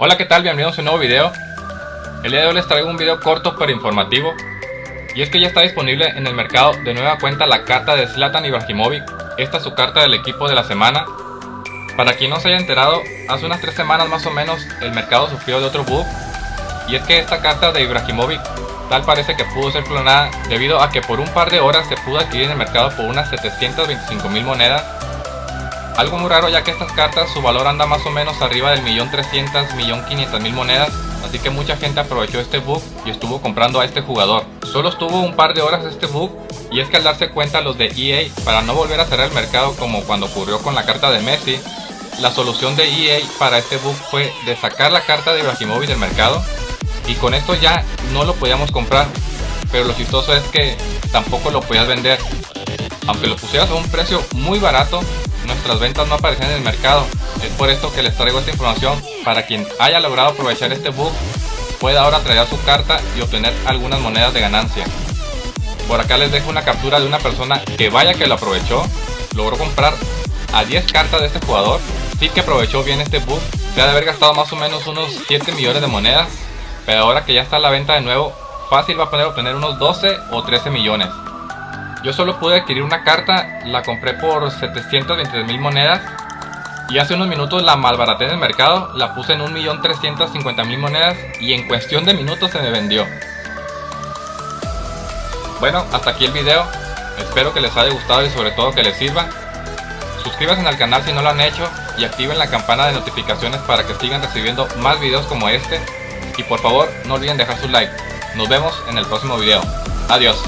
Hola qué tal, bienvenidos a un nuevo video. El día de hoy les traigo un video corto pero informativo. Y es que ya está disponible en el mercado de nueva cuenta la carta de Zlatan Ibrahimovic. Esta es su carta del equipo de la semana. Para quien no se haya enterado, hace unas 3 semanas más o menos el mercado sufrió de otro bug. Y es que esta carta de Ibrahimovic tal parece que pudo ser clonada debido a que por un par de horas se pudo adquirir en el mercado por unas 725 mil monedas algo muy raro ya que estas cartas su valor anda más o menos arriba del millón trescientos, millón quinientas mil monedas Así que mucha gente aprovechó este bug y estuvo comprando a este jugador. Solo estuvo un par de horas este bug y es que al darse cuenta los de EA para no volver a cerrar el mercado como cuando ocurrió con la carta de Messi La solución de EA para este bug fue de sacar la carta de Ibrahimovic del mercado Y con esto ya no lo podíamos comprar. Pero lo chistoso es que tampoco lo podías vender. Aunque lo pusieras a un precio muy barato, nuestras ventas no aparecen en el mercado. Es por esto que les traigo esta información para quien haya logrado aprovechar este bug pueda ahora traer su carta y obtener algunas monedas de ganancia. Por acá les dejo una captura de una persona que vaya que lo aprovechó, logró comprar a 10 cartas de este jugador, sí que aprovechó bien este bug, se de haber gastado más o menos unos 7 millones de monedas, pero ahora que ya está a la venta de nuevo, fácil va a poder obtener unos 12 o 13 millones. Yo solo pude adquirir una carta, la compré por 723 mil monedas y hace unos minutos la malbaraté en el mercado, la puse en 1.350.000 monedas y en cuestión de minutos se me vendió. Bueno, hasta aquí el video, espero que les haya gustado y sobre todo que les sirva. Suscríbanse al canal si no lo han hecho y activen la campana de notificaciones para que sigan recibiendo más videos como este. Y por favor no olviden dejar su like. Nos vemos en el próximo video. Adiós.